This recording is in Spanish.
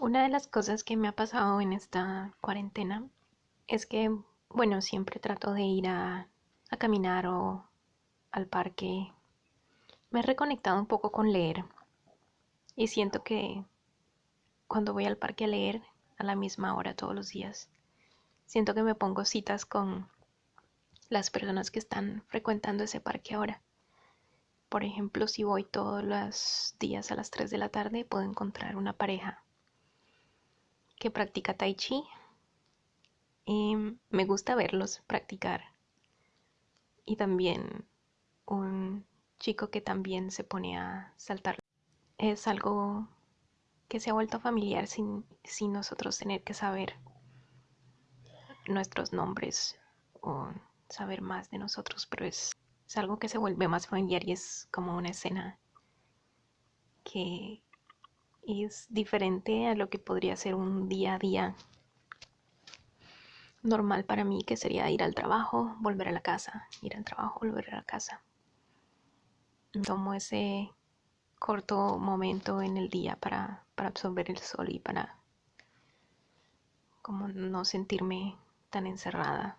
Una de las cosas que me ha pasado en esta cuarentena es que, bueno, siempre trato de ir a, caminar o al parque. Me he reconectado un poco con leer y siento que cuando voy al parque a leer a la misma hora todos los días, siento que me pongo citas con las personas que están frecuentando ese parque ahora. Por ejemplo, si voy todos los días a las 3 de la tarde, puedo encontrar una pareja que practica tai chi me gusta verlos practicar. Y también un chico que también se pone a saltar. Es algo que se ha vuelto familiar sin, sin nosotros tener que saber nuestros nombres o saber más de nosotros, pero es, es algo que se vuelve más familiar y es como una escena que es diferente a lo que podría ser un día a día normal para mí, que sería ir al trabajo, volver a la casa, ir al trabajo, volver a la casa. Tomo ese corto momento en el día para, para absorber el sol y para como no sentirme tan encerrada